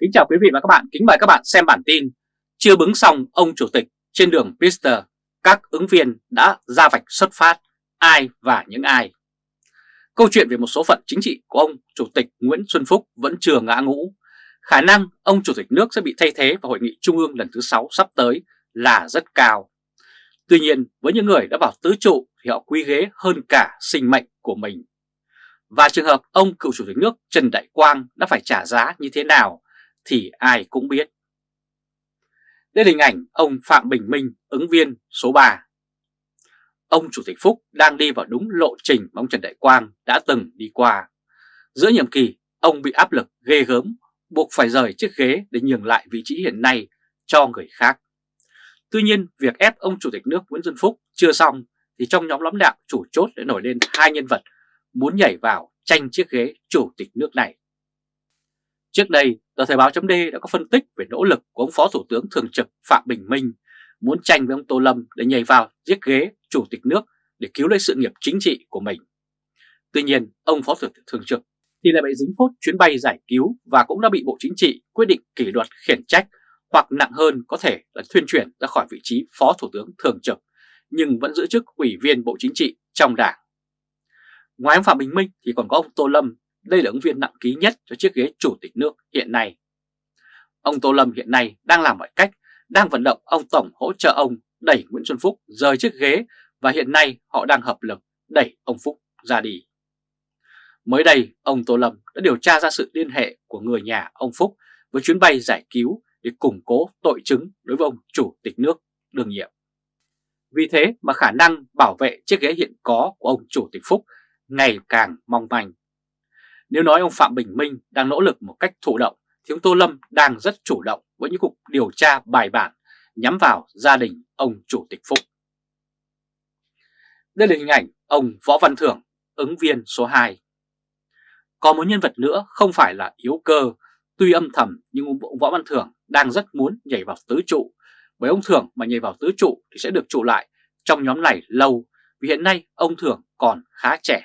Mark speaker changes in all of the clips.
Speaker 1: Kính chào quý vị và các bạn, kính mời các bạn xem bản tin Chưa bứng xong ông chủ tịch trên đường Pister, các ứng viên đã ra vạch xuất phát, ai và những ai? Câu chuyện về một số phận chính trị của ông chủ tịch Nguyễn Xuân Phúc vẫn chưa ngã ngũ. Khả năng ông chủ tịch nước sẽ bị thay thế vào hội nghị trung ương lần thứ 6 sắp tới là rất cao. Tuy nhiên với những người đã vào tứ trụ thì họ quý ghế hơn cả sinh mệnh của mình. Và trường hợp ông cựu chủ tịch nước Trần Đại Quang đã phải trả giá như thế nào? Thì ai cũng biết. Đây là hình ảnh ông Phạm Bình Minh, ứng viên số 3. Ông Chủ tịch Phúc đang đi vào đúng lộ trình mà ông Trần Đại Quang đã từng đi qua. Giữa nhiệm kỳ, ông bị áp lực ghê gớm, buộc phải rời chiếc ghế để nhường lại vị trí hiện nay cho người khác. Tuy nhiên, việc ép ông Chủ tịch nước Nguyễn Xuân Phúc chưa xong thì trong nhóm lãnh đạo chủ chốt đã nổi lên hai nhân vật muốn nhảy vào tranh chiếc ghế Chủ tịch nước này. Trước đây, tờ Thời báo .d đã có phân tích về nỗ lực của ông Phó Thủ tướng Thường trực Phạm Bình Minh muốn tranh với ông Tô Lâm để nhảy vào giết ghế Chủ tịch nước để cứu lấy sự nghiệp chính trị của mình. Tuy nhiên, ông Phó Thủ tướng Thường trực thì lại bị dính phốt chuyến bay giải cứu và cũng đã bị Bộ Chính trị quyết định kỷ luật khiển trách hoặc nặng hơn có thể là thuyên chuyển ra khỏi vị trí Phó Thủ tướng Thường trực nhưng vẫn giữ chức Ủy viên Bộ Chính trị trong đảng. Ngoài ông Phạm Bình Minh thì còn có ông Tô Lâm đây là ứng viên nặng ký nhất cho chiếc ghế chủ tịch nước hiện nay. Ông Tô Lâm hiện nay đang làm mọi cách, đang vận động ông Tổng hỗ trợ ông đẩy Nguyễn Xuân Phúc rời chiếc ghế và hiện nay họ đang hợp lực đẩy ông Phúc ra đi. Mới đây, ông Tô Lâm đã điều tra ra sự liên hệ của người nhà ông Phúc với chuyến bay giải cứu để củng cố tội chứng đối với ông Chủ tịch nước đương nhiệm. Vì thế mà khả năng bảo vệ chiếc ghế hiện có của ông Chủ tịch Phúc ngày càng mong manh. Nếu nói ông Phạm Bình Minh đang nỗ lực một cách thụ động, thì ông Tô Lâm đang rất chủ động với những cuộc điều tra bài bản nhắm vào gia đình ông Chủ tịch Phúc. Đây là hình ảnh ông Võ Văn Thưởng, ứng viên số 2. có một nhân vật nữa không phải là yếu cơ, tuy âm thầm nhưng ông Võ Văn Thưởng đang rất muốn nhảy vào tứ trụ, bởi ông Thưởng mà nhảy vào tứ trụ thì sẽ được trụ lại trong nhóm này lâu, vì hiện nay ông Thưởng còn khá trẻ.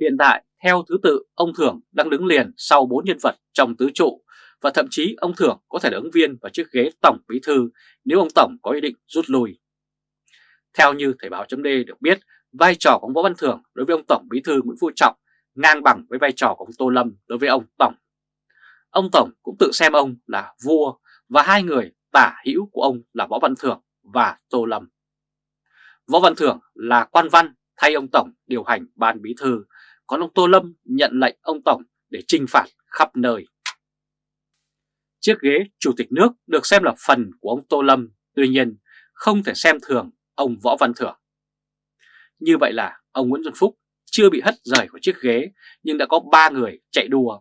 Speaker 1: Hiện tại theo thứ tự, ông Thưởng đang đứng liền sau bốn nhân vật trong tứ trụ và thậm chí ông Thưởng có thể là ứng viên vào chiếc ghế Tổng Bí Thư nếu ông Tổng có ý định rút lui. Theo như Thời báo chấm được biết, vai trò của ông Võ Văn Thưởng đối với ông Tổng Bí Thư Nguyễn Phú Trọng ngang bằng với vai trò của ông Tô Lâm đối với ông Tổng. Ông Tổng cũng tự xem ông là vua và hai người tả hữu của ông là Võ Văn Thưởng và Tô Lâm. Võ Văn Thưởng là quan văn thay ông Tổng điều hành ban bí thư còn ông Tô Lâm nhận lệnh ông Tổng để trinh phạt khắp nơi. Chiếc ghế Chủ tịch nước được xem là phần của ông Tô Lâm, tuy nhiên không thể xem thường ông Võ Văn Thưởng. Như vậy là ông Nguyễn Xuân Phúc chưa bị hất rời khỏi chiếc ghế nhưng đã có 3 người chạy đua.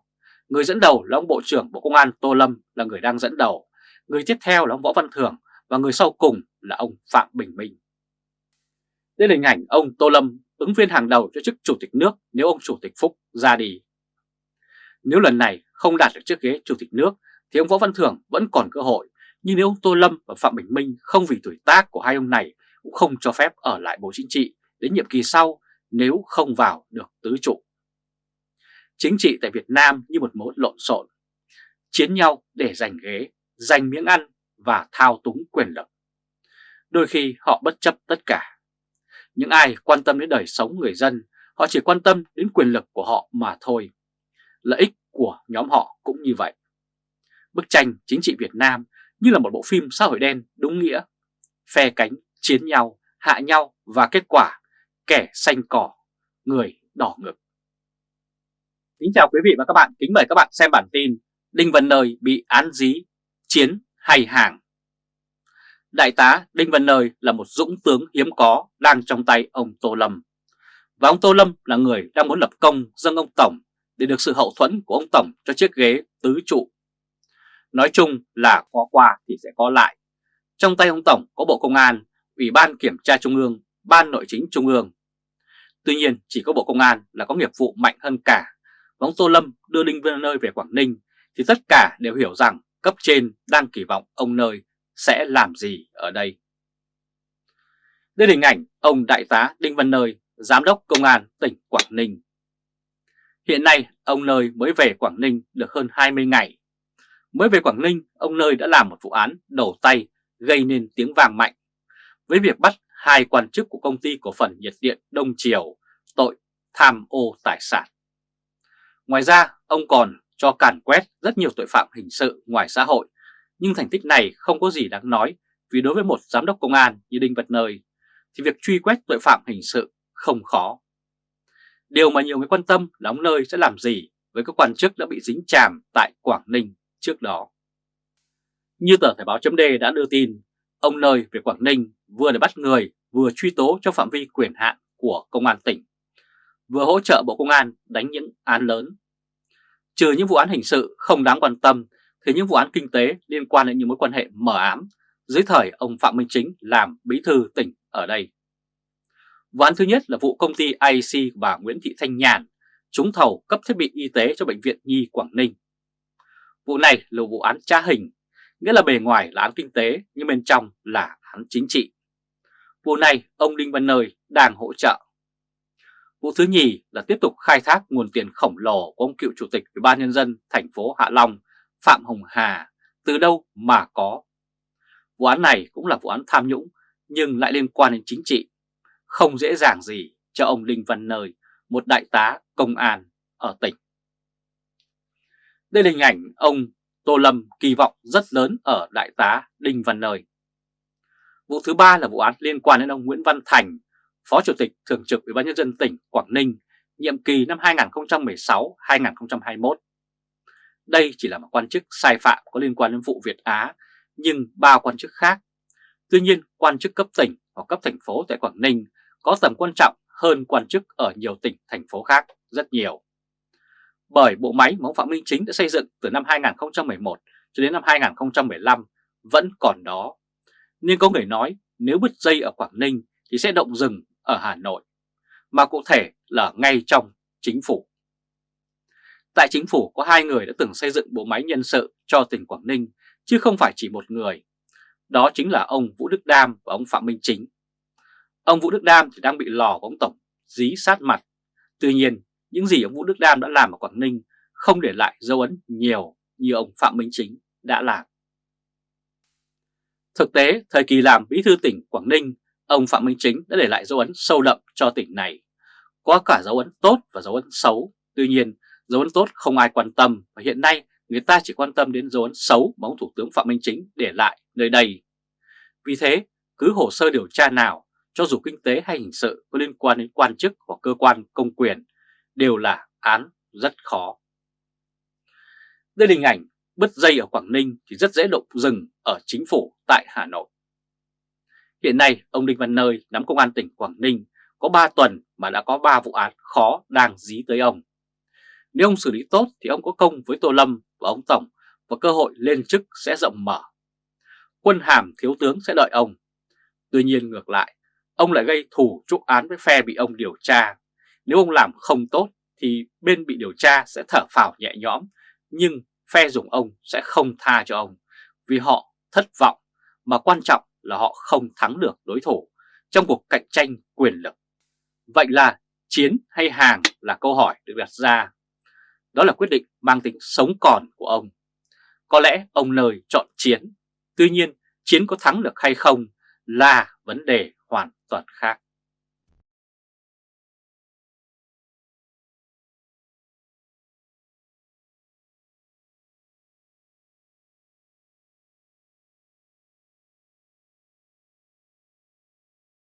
Speaker 1: Người dẫn đầu là ông Bộ trưởng Bộ Công an Tô Lâm là người đang dẫn đầu, người tiếp theo là ông Võ Văn Thưởng và người sau cùng là ông Phạm Bình Minh. Đây là hình ảnh ông Tô Lâm ứng viên hàng đầu cho chức chủ tịch nước nếu ông chủ tịch Phúc ra đi. Nếu lần này không đạt được chiếc ghế chủ tịch nước thì ông Võ Văn Thưởng vẫn còn cơ hội, nhưng nếu ông Tô Lâm và Phạm Bình Minh không vì tuổi tác của hai ông này cũng không cho phép ở lại Bộ Chính trị đến nhiệm kỳ sau nếu không vào được tứ trụ. Chính trị tại Việt Nam như một mối lộn xộn, chiến nhau để giành ghế, giành miếng ăn và thao túng quyền lực. Đôi khi họ bất chấp tất cả những ai quan tâm đến đời sống người dân, họ chỉ quan tâm đến quyền lực của họ mà thôi. Lợi ích của nhóm họ cũng như vậy. Bức tranh chính trị Việt Nam như là một bộ phim xã hội đen đúng nghĩa. Phe cánh, chiến nhau, hạ nhau và kết quả kẻ xanh cỏ, người đỏ ngực. Kính chào quý vị và các bạn, kính mời các bạn xem bản tin Đinh Văn Nơi bị án dí, chiến hay hàng. Đại tá Đinh Văn Nơi là một dũng tướng hiếm có đang trong tay ông Tô Lâm. Và ông Tô Lâm là người đang muốn lập công dâng ông Tổng để được sự hậu thuẫn của ông Tổng cho chiếc ghế tứ trụ. Nói chung là có qua thì sẽ có lại. Trong tay ông Tổng có Bộ Công an, Ủy ban Kiểm tra Trung ương, Ban Nội chính Trung ương. Tuy nhiên chỉ có Bộ Công an là có nghiệp vụ mạnh hơn cả. Và ông Tô Lâm đưa Đinh Văn Nơi về Quảng Ninh thì tất cả đều hiểu rằng cấp trên đang kỳ vọng ông Nơi sẽ làm gì ở đây. Đây là hình ảnh ông Đại tá Đinh Văn Nơi, Giám đốc Công an tỉnh Quảng Ninh. Hiện nay ông Nơi mới về Quảng Ninh được hơn 20 ngày. Mới về Quảng Ninh, ông Nơi đã làm một vụ án đầu tay gây nên tiếng vàng mạnh với việc bắt hai quan chức của công ty cổ phần nhiệt điện Đông Triều tội tham ô tài sản. Ngoài ra, ông còn cho càn quét rất nhiều tội phạm hình sự ngoài xã hội, nhưng thành tích này không có gì đáng nói vì đối với một giám đốc công an như Đinh Vật Nơi thì việc truy quét tội phạm hình sự không khó. Điều mà nhiều người quan tâm là ông Nơi sẽ làm gì với các quan chức đã bị dính chàm tại Quảng Ninh trước đó. Như tờ Thời báo chấm đã đưa tin, ông Nơi về Quảng Ninh vừa để bắt người vừa truy tố trong phạm vi quyền hạn của Công an tỉnh, vừa hỗ trợ Bộ Công an đánh những án lớn. Trừ những vụ án hình sự không đáng quan tâm thì những vụ án kinh tế liên quan đến những mối quan hệ mờ ám dưới thời ông Phạm Minh Chính làm bí thư tỉnh ở đây. Vụ án thứ nhất là vụ công ty IC bà Nguyễn Thị Thanh Nhàn trúng thầu cấp thiết bị y tế cho Bệnh viện Nhi Quảng Ninh. Vụ này là vụ án tra hình, nghĩa là bề ngoài là án kinh tế nhưng bên trong là án chính trị. Vụ này ông Đinh Văn Nơi đang hỗ trợ. Vụ thứ nhì là tiếp tục khai thác nguồn tiền khổng lồ của ông cựu chủ tịch Ủy ban nhân dân thành phố Hạ Long Phạm Hồng Hà từ đâu mà có. Vụ án này cũng là vụ án tham nhũng nhưng lại liên quan đến chính trị. Không dễ dàng gì cho ông Đinh Văn Nơi, một đại tá công an ở tỉnh. Đây là hình ảnh ông Tô Lâm kỳ vọng rất lớn ở đại tá Đinh Văn Nơi. Vụ thứ ba là vụ án liên quan đến ông Nguyễn Văn Thành, Phó Chủ tịch Thường trực Ủy ban nhân dân tỉnh Quảng Ninh, nhiệm kỳ năm 2016-2021. Đây chỉ là một quan chức sai phạm có liên quan đến vụ Việt Á, nhưng ba quan chức khác. Tuy nhiên, quan chức cấp tỉnh hoặc cấp thành phố tại Quảng Ninh có tầm quan trọng hơn quan chức ở nhiều tỉnh, thành phố khác rất nhiều. Bởi bộ máy mà ông Phạm Minh Chính đã xây dựng từ năm 2011 cho đến năm 2015 vẫn còn đó. Nên có người nói nếu bứt dây ở Quảng Ninh thì sẽ động rừng ở Hà Nội, mà cụ thể là ngay trong chính phủ. Tại chính phủ có hai người đã từng xây dựng bộ máy nhân sự cho tỉnh Quảng Ninh, chứ không phải chỉ một người. Đó chính là ông Vũ Đức Đam và ông Phạm Minh Chính. Ông Vũ Đức Đam thì đang bị lò của ông Tổng dí sát mặt. Tuy nhiên, những gì ông Vũ Đức Đam đã làm ở Quảng Ninh không để lại dấu ấn nhiều như ông Phạm Minh Chính đã làm. Thực tế, thời kỳ làm bí thư tỉnh Quảng Ninh, ông Phạm Minh Chính đã để lại dấu ấn sâu đậm cho tỉnh này. Có cả dấu ấn tốt và dấu ấn xấu, tuy nhiên dấu ấn tốt không ai quan tâm và hiện nay người ta chỉ quan tâm đến dấu ấn xấu mà ông Thủ tướng Phạm Minh Chính để lại nơi đây. Vì thế, cứ hồ sơ điều tra nào, cho dù kinh tế hay hình sự có liên quan đến quan chức hoặc cơ quan công quyền, đều là án rất khó. Đây là hình ảnh bứt dây ở Quảng Ninh thì rất dễ động rừng ở chính phủ tại Hà Nội. Hiện nay, ông Đinh Văn Nơi nắm công an tỉnh Quảng Ninh có 3 tuần mà đã có 3 vụ án khó đang dí tới ông. Nếu ông xử lý tốt thì ông có công với Tô Lâm và ông Tổng và cơ hội lên chức sẽ rộng mở. Quân hàm thiếu tướng sẽ đợi ông. Tuy nhiên ngược lại, ông lại gây thủ trúc án với phe bị ông điều tra. Nếu ông làm không tốt thì bên bị điều tra sẽ thở phào nhẹ nhõm, nhưng phe dùng ông sẽ không tha cho ông vì họ thất vọng mà quan trọng là họ không thắng được đối thủ trong cuộc cạnh tranh quyền lực. Vậy là chiến hay hàng là câu hỏi được đặt ra. Đó là quyết định mang tính sống còn của ông. Có lẽ ông nơi chọn chiến, tuy nhiên chiến có thắng được hay không là vấn đề hoàn toàn khác.